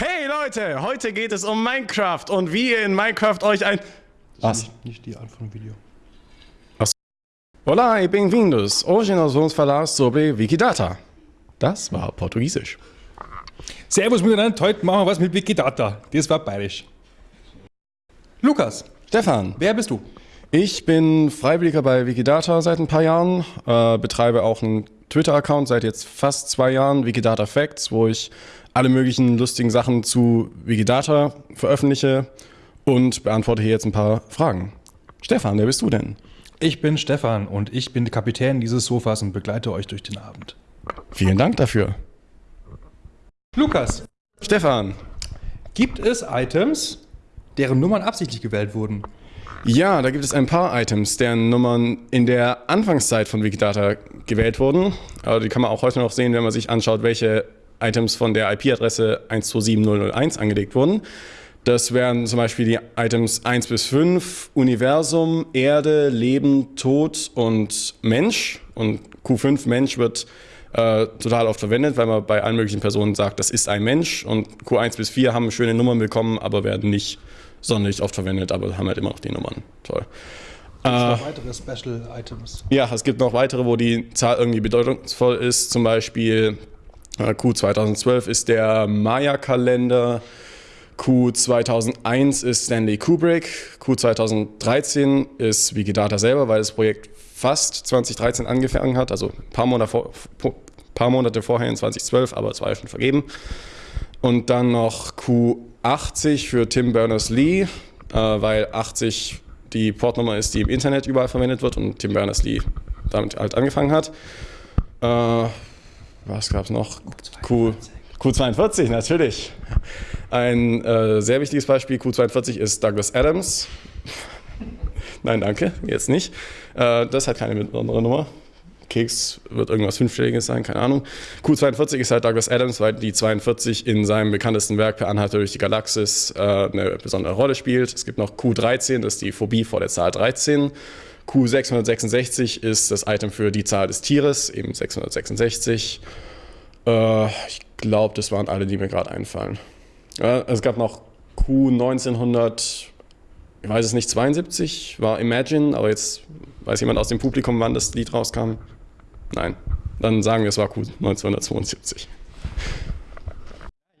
Hey Leute, heute geht es um Minecraft und wie ihr in Minecraft euch ein... Was? Nicht, nicht die Art von Video. Olá e bem-vindos! Hoje nós vamos falar sobre Wikidata. Das war Portugiesisch. Servus miteinander, heute machen wir was mit Wikidata. Das war bayerisch. Lukas, Stefan, wer bist du? ich bin Freiwilliger bei Wikidata seit ein paar Jahren, äh, betreibe auch einen Twitter-Account seit jetzt fast zwei Jahren, Wikidata Facts, wo ich alle möglichen lustigen Sachen zu Wikidata veröffentliche und beantworte hier jetzt ein paar Fragen. Stefan, wer bist du denn? Ich bin Stefan und ich bin der Kapitän dieses Sofas und begleite euch durch den Abend. Vielen Dank dafür. Lukas, Stefan, gibt es Items, deren Nummern absichtlich gewählt wurden? Ja, da gibt es ein paar Items, deren Nummern in der Anfangszeit von Wikidata gewählt wurden. Aber die kann man auch heute noch sehen, wenn man sich anschaut, welche Items von der IP-Adresse 127001 angelegt wurden. Das wären zum Beispiel die Items 1 bis 5, Universum, Erde, Leben, Tod und Mensch. Und Q5 Mensch wird äh, total oft verwendet, weil man bei allen möglichen Personen sagt, das ist ein Mensch. Und Q1 bis 4 haben schöne Nummern bekommen, aber werden nicht sonderlich oft verwendet, aber haben halt immer noch die Nummern. Toll. Gibt es noch weitere Special Items? Ja, es gibt noch weitere, wo die Zahl irgendwie bedeutungsvoll ist. Zum Beispiel äh, Q 2012 ist der Maya-Kalender. Q 2001 ist Stanley Kubrick. Q 2013 ist Wikidata selber, weil das Projekt fast 2013 angefangen hat, also ein paar Monate, vor, paar Monate vorher in 2012, aber es war ja schon vergeben. Und dann noch Q80 für Tim Berners-Lee, äh, weil 80 die Portnummer ist, die im Internet überall verwendet wird und Tim Berners-Lee damit halt angefangen hat. Was gab es noch? Q, Q42, natürlich. Ein äh, sehr wichtiges Beispiel, Q42 ist Douglas Adams. Nein, danke, jetzt nicht. Äh, das hat keine besondere Nummer. Keks wird irgendwas Fünfstelliges sein, keine Ahnung. Q42 ist halt Douglas Adams, weil die 42 in seinem bekanntesten Werk Per Anhalter durch die Galaxis äh, eine besondere Rolle spielt. Es gibt noch Q13, das ist die Phobie vor der Zahl 13. Q666 ist das Item für die Zahl des Tieres, eben 666. Äh, ich glaube, das waren alle, die mir gerade einfallen. Ja, es gab noch Q1900, ich weiß es nicht, 72, war Imagine, aber jetzt weiß jemand aus dem Publikum, wann das Lied rauskam. Nein, dann sagen wir, es war Q1972.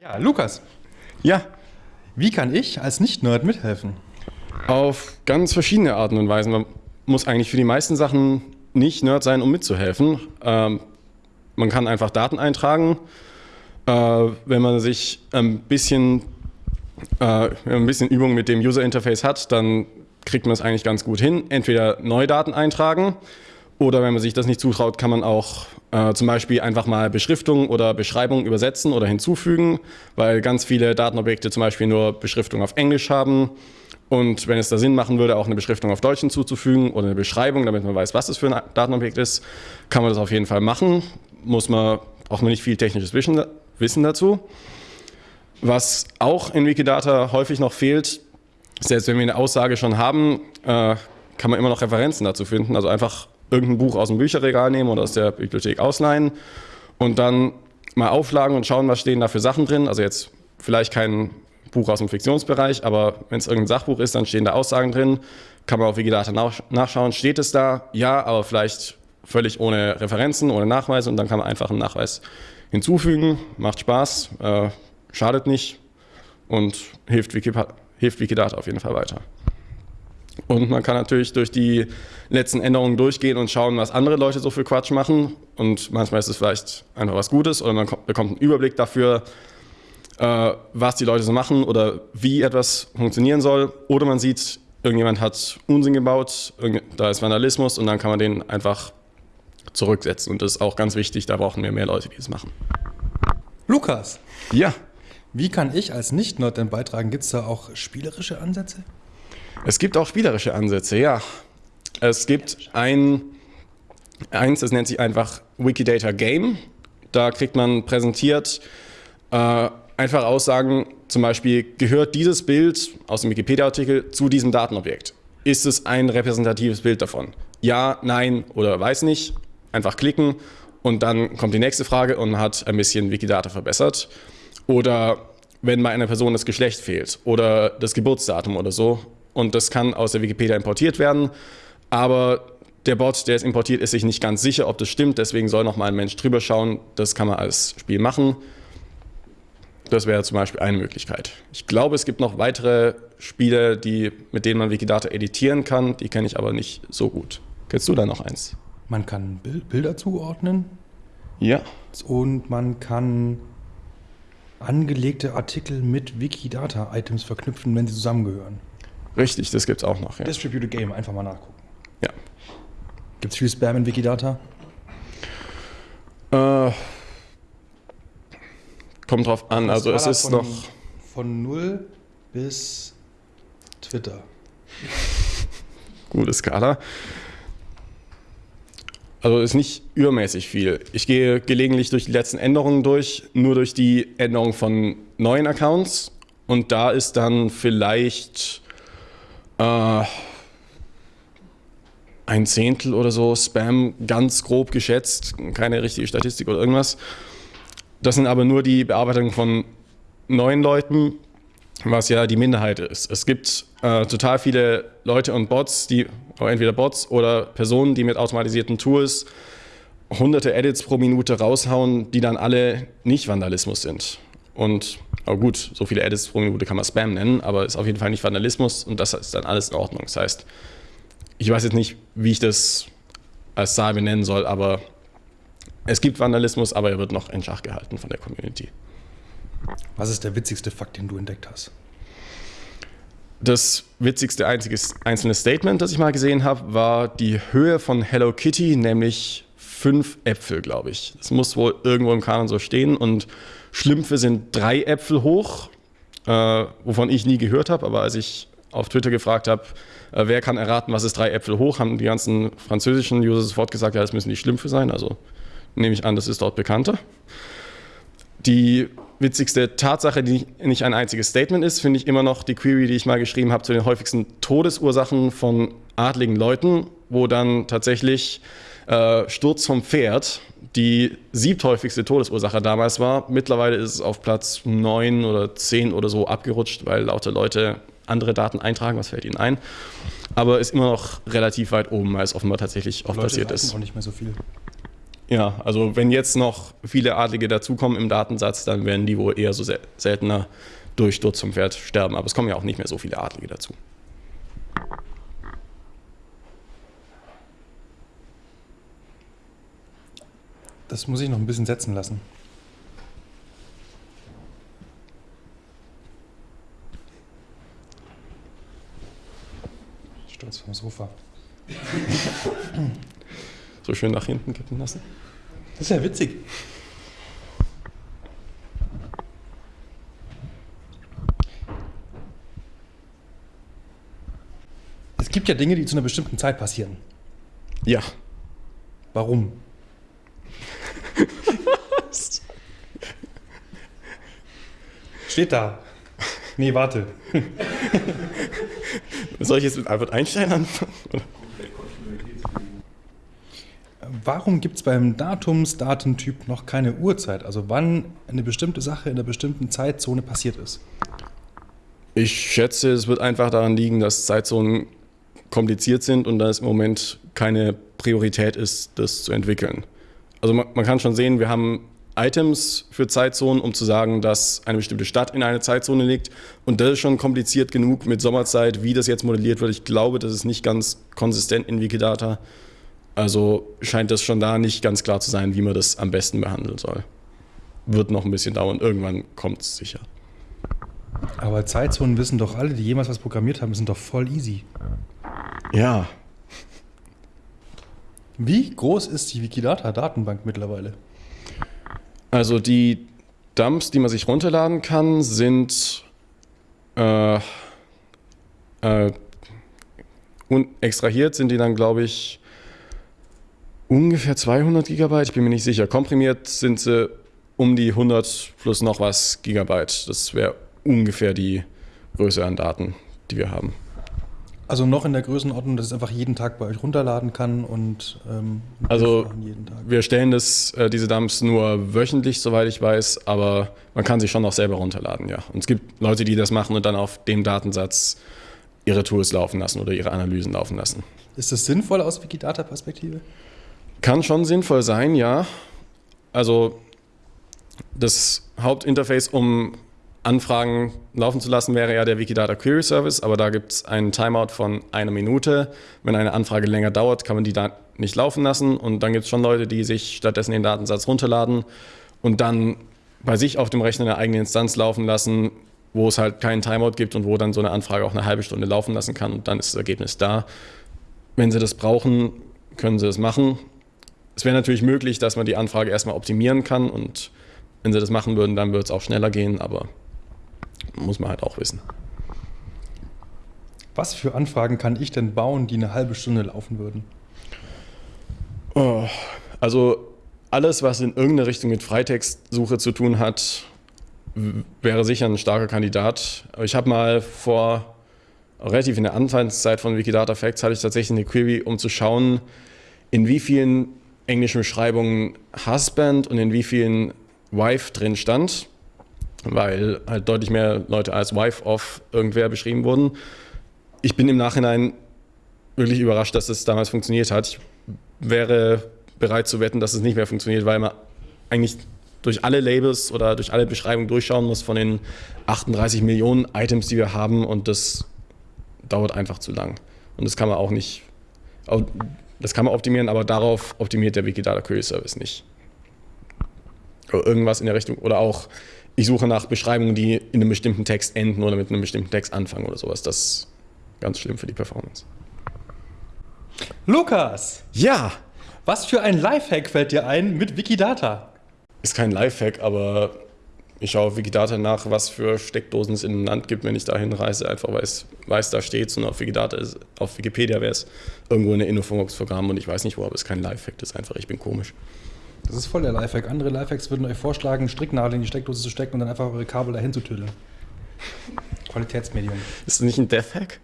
Ja, Lukas, Ja, wie kann ich als Nicht-Nerd mithelfen? auf ganz verschiedene Arten und Weisen. Muss eigentlich für die meisten Sachen nicht Nerd sein, um mitzuhelfen. Ähm, man kann einfach Daten eintragen. Äh, wenn man sich ein bisschen, äh, ein bisschen Übung mit dem User Interface hat, dann kriegt man es eigentlich ganz gut hin. Entweder neue Daten eintragen oder wenn man sich das nicht zutraut, kann man auch äh, zum Beispiel einfach mal Beschriftung oder Beschreibung übersetzen oder hinzufügen, weil ganz viele Datenobjekte zum Beispiel nur Beschriftung auf Englisch haben. Und wenn es da Sinn machen würde, auch eine Beschriftung auf Deutsch hinzuzufügen oder eine Beschreibung, damit man weiß, was es für ein Datenobjekt ist, kann man das auf jeden Fall machen. Muss man, braucht man nicht viel technisches Wissen, dazu. Was auch in Wikidata häufig noch fehlt, selbst wenn wir eine Aussage schon haben, äh, kann man immer noch Referenzen dazu finden. Also einfach irgendein Buch aus dem Bücherregal nehmen oder aus der Bibliothek ausleihen und dann mal aufschlagen und schauen, was stehen da für Sachen drin. Also jetzt vielleicht kein Buch aus dem Fiktionsbereich, aber wenn es irgendein Sachbuch ist, dann stehen da Aussagen drin. Kann man auf Wikidata nach- nachschauen, steht es da? Ja, aber vielleicht völlig ohne Referenzen, ohne Nachweise und dann kann man einfach einen Nachweis hinzufügen. Macht Spaß, äh, schadet nicht und hilft, Wikipa hilft Wikidata auf jeden Fall weiter. Und man kann natürlich durch die letzten Änderungen durchgehen und schauen, was andere Leute so für Quatsch machen. Und manchmal ist es vielleicht einfach was Gutes oder man ko- bekommt einen Überblick dafür, äh, was die Leute so machen oder wie etwas funktionieren soll. Oder man sieht, irgendjemand hat Unsinn gebaut, da ist Vandalismus und dann kann man den einfach zurücksetzen. Und das ist auch ganz wichtig, da brauchen wir mehr Leute, die das machen. Lukas, Ja, wie kann ich als Nicht-Nerd denn beitragen? Gibt es da auch spielerische Ansätze? Es gibt auch spielerische Ansätze, ja. Es gibt ein, eins, das nennt sich einfach Wikidata Game. Da kriegt man präsentiert äh, einfach Aussagen, zum Beispiel, gehört dieses Bild aus dem Wikipedia-Artikel zu diesem Datenobjekt? Ist es ein repräsentatives Bild davon? Ja, nein oder weiß nicht. Einfach klicken und dann kommt die nächste Frage und man hat ein bisschen Wikidata verbessert. Oder wenn bei einer Person das Geschlecht fehlt oder das Geburtsdatum oder so. Und das kann aus der Wikipedia importiert werden, aber der Bot, der es importiert, ist sich nicht ganz sicher, ob das stimmt, deswegen soll nochmal ein Mensch drüber schauen. Das kann man als Spiel machen. Das wäre zum Beispiel eine Möglichkeit. Ich glaube, es gibt noch weitere Spiele, die, mit denen man Wikidata editieren kann. Die kenne ich aber nicht so gut. Kennst du da noch eins? Man kann Bilder zuordnen. Ja. Und man kann angelegte Artikel mit Wikidata-Items verknüpfen, wenn sie zusammengehören. Richtig, das gibt es auch noch. Ja. Distributed Game, einfach mal nachgucken. Ja. Gibt es viel Spam in Wikidata? Äh, kommt drauf an. Also es ist von, noch. Von 0 bis Twitter. Gute Skala. Also ist nicht übermäßig viel. Ich gehe gelegentlich durch die letzten Änderungen durch, nur durch die Änderung von neuen Accounts. Und da ist dann vielleicht äh, ein Zehntel oder so Spam ganz grob geschätzt, keine richtige Statistik oder irgendwas. Das sind aber nur die Bearbeitungen von neuen Leuten, was ja die Minderheit ist. Es gibt äh, total viele Leute und Bots, die entweder Bots oder Personen, die mit automatisierten Tools hunderte Edits pro Minute raushauen, die dann alle nicht Vandalismus sind. Und aber gut, so viele Edits pro Minute kann man Spam nennen, aber ist auf jeden Fall nicht Vandalismus und das ist dann alles in Ordnung. Das heißt, ich weiß jetzt nicht, wie ich das als Zahl benennen soll, aber es gibt Vandalismus, aber er wird noch in Schach gehalten von der Community. Was ist der witzigste Fakt, den du entdeckt hast? Das witzigste einziges, einzelne Statement, das ich mal gesehen habe, war die Höhe von Hello Kitty, nämlich fünf Äpfel, glaube ich. Das muss wohl irgendwo im Kanon so stehen. Und Schlümpfe sind drei Äpfel hoch, äh, wovon ich nie gehört habe. Aber als ich auf Twitter gefragt habe, äh, wer kann erraten, was ist drei Äpfel hoch, haben die ganzen französischen User sofort gesagt, ja, das müssen die Schlümpfe sein. Also nehme ich an, das ist dort bekannter. Die witzigste Tatsache, die nicht ein einziges Statement ist, finde ich immer noch die Query, die ich mal geschrieben habe zu den häufigsten Todesursachen von adligen Leuten, wo dann tatsächlich äh, Sturz vom Pferd die siebthäufigste Todesursache damals war. Mittlerweile ist es auf Platz 9 oder 10 oder so abgerutscht, weil lauter Leute andere Daten eintragen, was fällt ihnen ein. Aber ist immer noch relativ weit oben, weil es offenbar tatsächlich oft Leute passiert ist. auch nicht mehr so viel. Ja, also wenn jetzt noch viele Adlige dazukommen im Datensatz, dann werden die wohl eher so sel seltener durch Sturz vom Pferd sterben. Aber es kommen ja auch nicht mehr so viele Adlige dazu. Das muss ich noch ein bisschen setzen lassen. Sturz vom Sofa. So schön nach hinten kippen lassen. Das ist ja witzig. Es gibt ja Dinge, die zu einer bestimmten Zeit passieren. Ja. Warum? Steht da. Nee, warte. Soll ich jetzt mit Albert Einstein anfangen? Warum gibt es beim Datumsdatentyp noch keine Uhrzeit? Also wann eine bestimmte Sache in einer bestimmten Zeitzone passiert ist? Ich schätze, es wird einfach daran liegen, dass Zeitzonen kompliziert sind und dass im Moment keine Priorität ist, das zu entwickeln. Also man, man kann schon sehen, wir haben Items für Zeitzonen, um zu sagen, dass eine bestimmte Stadt in einer Zeitzone liegt. Und das ist schon kompliziert genug mit Sommerzeit, wie das jetzt modelliert wird. Ich glaube, das ist nicht ganz konsistent in Wikidata. Also scheint das schon da nicht ganz klar zu sein, wie man das am besten behandeln soll. Wird noch ein bisschen dauern. Irgendwann kommt es sicher. Aber Zeitzonen wissen doch alle, die jemals was programmiert haben, sind doch voll easy. Ja. Wie groß ist die Wikidata-Datenbank mittlerweile? Also die Dumps, die man sich runterladen kann, sind äh, äh, und extrahiert sind die dann, glaube ich, ungefähr 200 Gigabyte. Ich bin mir nicht sicher. Komprimiert sind sie um die 100 plus noch was Gigabyte. Das wäre ungefähr die Größe an Daten, die wir haben. Also noch in der Größenordnung, dass es einfach jeden Tag bei euch runterladen kann und ähm, Also jeden Tag. wir stellen das, äh, diese Dumps nur wöchentlich, soweit ich weiß, aber man kann sich schon auch selber runterladen, ja. Und es gibt Leute, die das machen und dann auf dem Datensatz ihre Tools laufen lassen oder ihre Analysen laufen lassen. Ist das sinnvoll aus Wikidata-Perspektive? Kann schon sinnvoll sein, ja. Also das Hauptinterface, um Anfragen laufen zu lassen, wäre ja der Wikidata Query Service, aber da gibt es einen Timeout von einer Minute. Wenn eine Anfrage länger dauert, kann man die da nicht laufen lassen und dann gibt es schon Leute, die sich stattdessen den Datensatz runterladen und dann bei sich auf dem Rechner eine eigene Instanz laufen lassen, wo es halt keinen Timeout gibt und wo dann so eine Anfrage auch eine halbe Stunde laufen lassen kann und dann ist das Ergebnis da. Wenn Sie das brauchen, können Sie das machen. Es wäre natürlich möglich, dass man die Anfrage erstmal optimieren kann und wenn Sie das machen würden, dann würde es auch schneller gehen, aber muss man halt auch wissen. Was für Anfragen kann ich denn bauen, die eine halbe Stunde laufen würden? Oh, also alles, was in irgendeine Richtung mit Freitextsuche zu tun hat, wäre sicher ein starker Kandidat. Aber Ich habe mal vor relativ in der Anfangszeit von Wikidata Facts hatte ich tatsächlich eine Query, um zu schauen, in wie vielen englischen Beschreibungen Husband und in wie vielen Wife drin stand, weil halt deutlich mehr Leute als Wife of irgendwer beschrieben wurden. Ich bin im Nachhinein wirklich überrascht, dass es damals funktioniert hat. Ich wäre bereit zu wetten, dass es nicht mehr funktioniert, weil man eigentlich durch alle Labels oder durch alle Beschreibungen durchschauen muss von den 38 Millionen Items, die wir haben und das dauert einfach zu lang. Und das kann man auch nicht, das kann man optimieren, aber darauf optimiert der Wikidata Query Service nicht. Oder irgendwas in der Richtung oder auch ich suche nach Beschreibungen, die in einem bestimmten Text enden oder mit einem bestimmten Text anfangen oder sowas. Das ist ganz schlimm für die Performance. Lukas, Ja, was für ein Lifehack fällt dir ein mit Wikidata? ist kein Lifehack, aber ich schaue auf Wikidata nach, was für Steckdosen es in einem Land gibt, wenn ich da hinreise, einfach weil es weiß, da steht und auf Wikidata ist, auf Wikipedia wäre es irgendwo in der Infobox-Programm und ich weiß nicht wo, aber es ist kein Lifehack, das ist einfach, ich bin komisch. Das ist voll der Lifehack. Andere Lifehacks würden euch vorschlagen, Stricknadeln in die Steckdose zu stecken und dann einfach eure Kabel dahin zu tüdeln. Qualitätsmedium. Ist das nicht ein Death-Hack?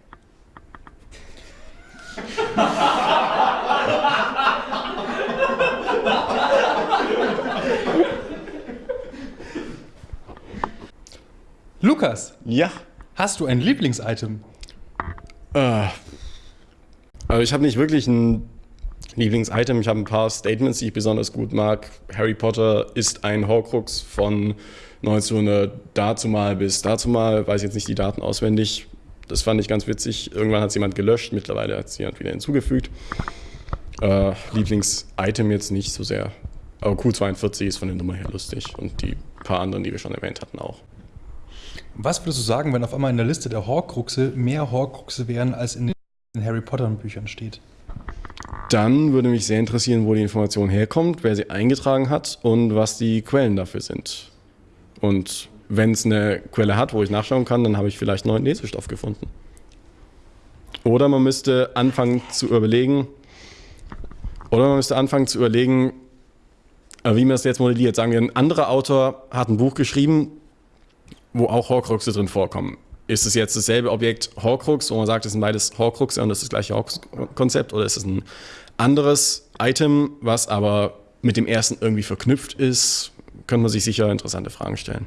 Lukas, Ja. hast du ein Lieblingsitem? Äh, also ich habe nicht wirklich ein Lieblingsitem. Ich habe ein paar Statements, die ich besonders gut mag. Harry Potter ist ein Horcrux von 1900 dazu mal bis dazu mal. Weiß jetzt nicht die Daten auswendig. Das fand ich ganz witzig. Irgendwann hat es jemand gelöscht. Mittlerweile hat es jemand wieder hinzugefügt. Äh, Lieblingsitem jetzt nicht so sehr. Aber Q42 ist von der Nummer her lustig. Und die paar anderen, die wir schon erwähnt hatten, auch. Was würdest du sagen, wenn auf einmal in der Liste der Horcruxe mehr Horcruxe wären, als in den Harry Potter Büchern steht? Dann würde mich sehr interessieren, wo die Information herkommt, wer sie eingetragen hat und was die Quellen dafür sind. Und wenn es eine Quelle hat, wo ich nachschauen kann, dann habe ich vielleicht neuen Lesestoff gefunden. Oder man müsste anfangen zu überlegen, oder man müsste anfangen zu überlegen, äh, wie man es jetzt modelliert. Sagen wir, ein anderer Autor hat ein Buch geschrieben, wo auch Horcruxe drin vorkommen. Ist es jetzt dasselbe Objekt Horcrux, wo man sagt, es sind beides Horcruxe und das ist das gleiche Horcrux-Konzept, oder ist es ein anderes Item, was aber mit dem ersten irgendwie verknüpft ist? Könnte man sich sicher interessante Fragen stellen.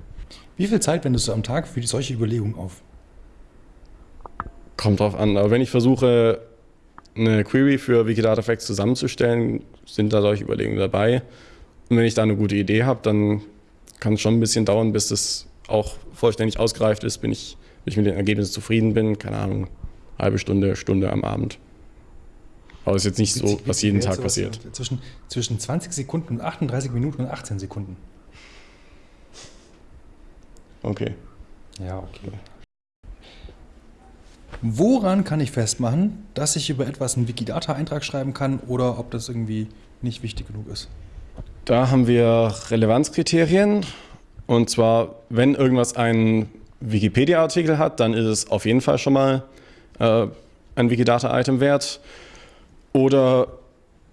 Wie viel Zeit wendest du am Tag für solche Überlegungen auf? Kommt drauf an. Aber wenn ich versuche, eine Query für Wikidata Facts zusammenzustellen, sind da solche Überlegungen dabei. Und wenn ich da eine gute Idee habe, dann kann es schon ein bisschen dauern, bis das auch vollständig ausgereift ist, bin ich, bis ich mit den Ergebnissen zufrieden bin. Keine Ahnung, halbe Stunde, Stunde am Abend. Aber es ist jetzt nicht so, was jeden Tag passiert. Zwischen, zwischen 20 Sekunden und 38 Minuten und 18 Sekunden. Okay. Ja, okay. Woran kann ich festmachen, dass ich über etwas einen Wikidata-Eintrag schreiben kann oder ob das irgendwie nicht wichtig genug ist? Da haben wir Relevanzkriterien. Und zwar, wenn irgendwas einen Wikipedia-Artikel hat, dann ist es auf jeden Fall schon mal äh, ein Wikidata-Item wert. Oder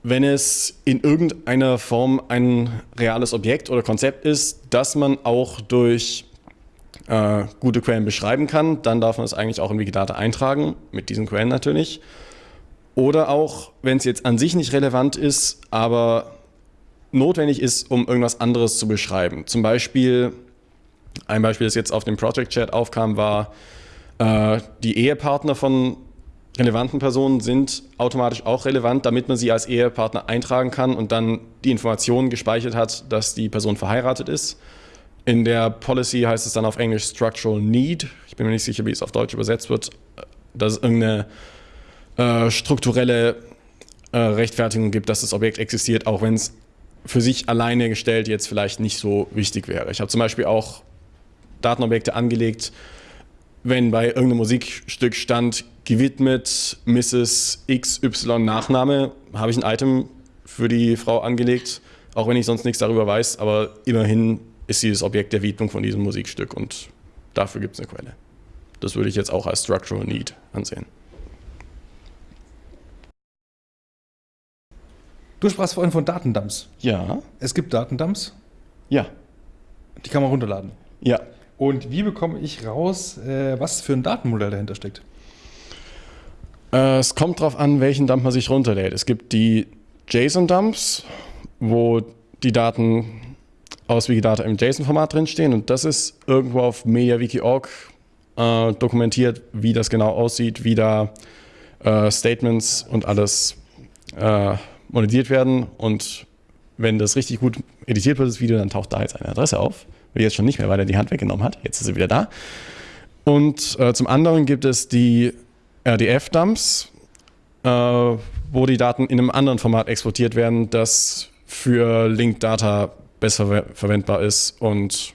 wenn es in irgendeiner Form ein reales Objekt oder Konzept ist, das man auch durch äh, gute Quellen beschreiben kann, dann darf man es eigentlich auch in Wikidata eintragen, mit diesen Quellen natürlich. Oder auch, wenn es jetzt an sich nicht relevant ist, aber notwendig ist, um irgendwas anderes zu beschreiben. Zum Beispiel, ein Beispiel, das jetzt auf dem Project Chat aufkam, war, äh, die Ehepartner von relevanten Personen sind automatisch auch relevant, damit man sie als Ehepartner eintragen kann und dann die Informationen gespeichert hat, dass die Person verheiratet ist. In der Policy heißt es dann auf Englisch Structural Need. Ich bin mir nicht sicher, wie es auf Deutsch übersetzt wird. Dass es irgendeine äh, strukturelle äh, Rechtfertigung gibt, dass das Objekt existiert, auch wenn es für sich alleine gestellt jetzt vielleicht nicht so wichtig wäre. Ich habe zum Beispiel auch Datenobjekte angelegt, wenn bei irgendeinem Musikstück stand, gewidmet Mrs. XY Nachname, habe ich ein Item für die Frau angelegt, auch wenn ich sonst nichts darüber weiß, aber immerhin ist sie das Objekt der Widmung von diesem Musikstück und dafür gibt es eine Quelle. Das würde ich jetzt auch als Structural Need ansehen. Du sprachst vorhin von Datendumps. Ja. Es gibt Datendumps. Ja. Die kann man runterladen. Ja. Und wie bekomme ich raus, äh, was für ein Datenmodell dahinter steckt? Äh, es kommt darauf an, welchen Dump man sich runterlädt. Es gibt die JSON-Dumps, wo die Daten aus Wikidata im JSON-Format drinstehen und das ist irgendwo auf MediaWiki.org äh, dokumentiert, wie das genau aussieht, wie da äh, Statements und alles äh, monetiert werden und wenn das richtig gut editiert wird, das Video, dann taucht da jetzt eine Adresse auf, die jetzt schon nicht mehr, weil er die Hand weggenommen hat. Jetzt ist sie wieder da. Und äh, zum anderen gibt es die RDF-Dumps, äh, wo die Daten in einem anderen Format exportiert werden, das für Linked Data besser ver verwendbar ist und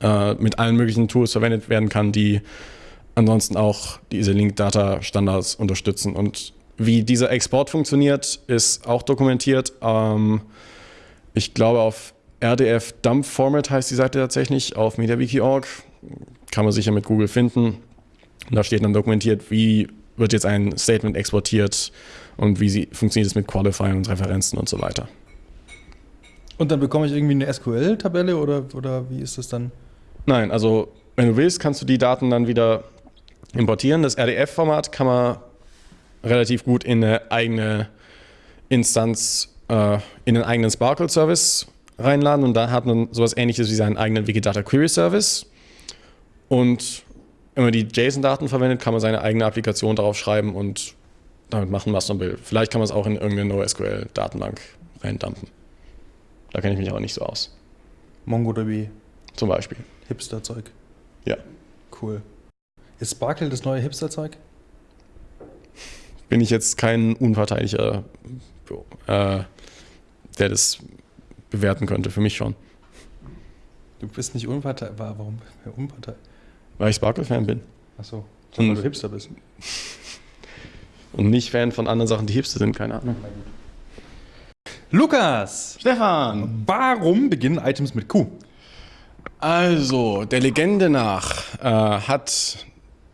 äh, mit allen möglichen Tools verwendet werden kann, die ansonsten auch diese Linked Data Standards unterstützen. Und wie dieser Export funktioniert, ist auch dokumentiert. Ähm, ich glaube auf RDF Dump Format heißt die Seite tatsächlich auf MediaWiki.org. Kann man sicher mit Google finden. Und da steht dann dokumentiert, wie wird jetzt ein Statement exportiert und wie sie, funktioniert es mit Qualifiern und Referenzen und so weiter. Und dann bekomme ich irgendwie eine SQL-Tabelle oder, oder wie ist das dann? Nein, also wenn du willst, kannst du die Daten dann wieder importieren. Das RDF-Format kann man relativ gut in eine eigene Instanz, äh, in einen eigenen Sparkle-Service reinladen und da hat man sowas ähnliches wie seinen eigenen Wikidata Query Service. Und wenn man die JSON-Daten verwendet, kann man seine eigene Applikation darauf schreiben und damit machen, was man will. Vielleicht kann man es auch in irgendeine NoSQL-Datenbank reindumpen. Da kenne ich mich aber nicht so aus. MongoDB. Zum Beispiel. Hipster-Zeug. Ja. Cool. Ist Sparkle das neue Hipster-Zeug? Bin ich jetzt kein Unparteilicher, äh, der das bewerten könnte. Für mich schon. Du bist nicht unparteilich. Warum unparteilich? Weil ich Sparkle-Fan bin. Achso. Und- Weil du Hipster bist. Und nicht Fan von anderen Sachen, die Hipster sind, keine Ahnung. Lukas! Stefan! Warum beginnen Items mit Q? Also, der Legende nach äh, hat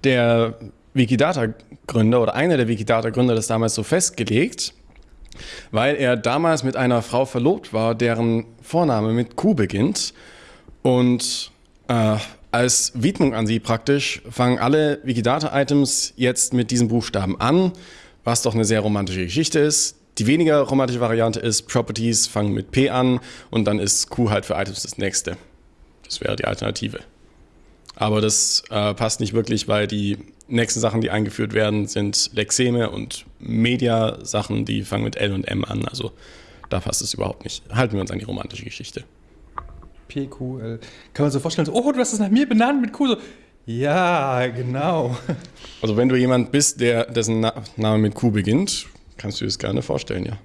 der Wikidata-Gründer oder einer der Wikidata-Gründer das damals so festgelegt, weil er damals mit einer Frau verlobt war, deren Vorname mit Q beginnt. Und äh, als Widmung an sie praktisch fangen alle Wikidata-Items jetzt mit diesem Buchstaben an, was doch eine sehr romantische Geschichte ist. Die weniger romantische Variante ist, Properties fangen mit P an und dann ist Q halt für Items das nächste. Das wäre die Alternative. Aber das äh, passt nicht wirklich, weil die nächsten Sachen, die eingeführt werden, sind Lexeme und Media-Sachen, die fangen mit L und M an. Also da passt es überhaupt nicht. Halten wir uns an die romantische Geschichte. PQL. Kann man sich so vorstellen, so, oh, du hast es nach mir benannt mit Q. So, ja, genau. Also wenn du jemand bist, der, dessen Na Name mit Q beginnt, kannst du dir das gerne vorstellen, ja.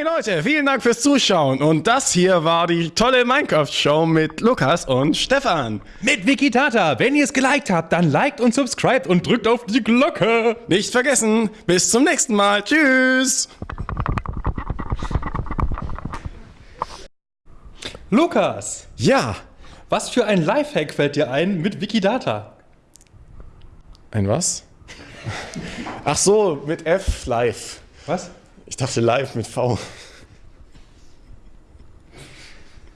Hey Leute, vielen Dank fürs Zuschauen und das hier war die tolle Minecraft-Show mit Lukas und Stefan. Mit Wikidata. Wenn ihr es geliked habt, dann liked und subscribt und drückt auf die Glocke. Nicht vergessen, bis zum nächsten Mal. Tschüss. Lukas, Ja, was für ein Lifehack fällt dir ein mit Wikidata? ein was? Ach so, mit F live. Was? Ich dachte live mit V.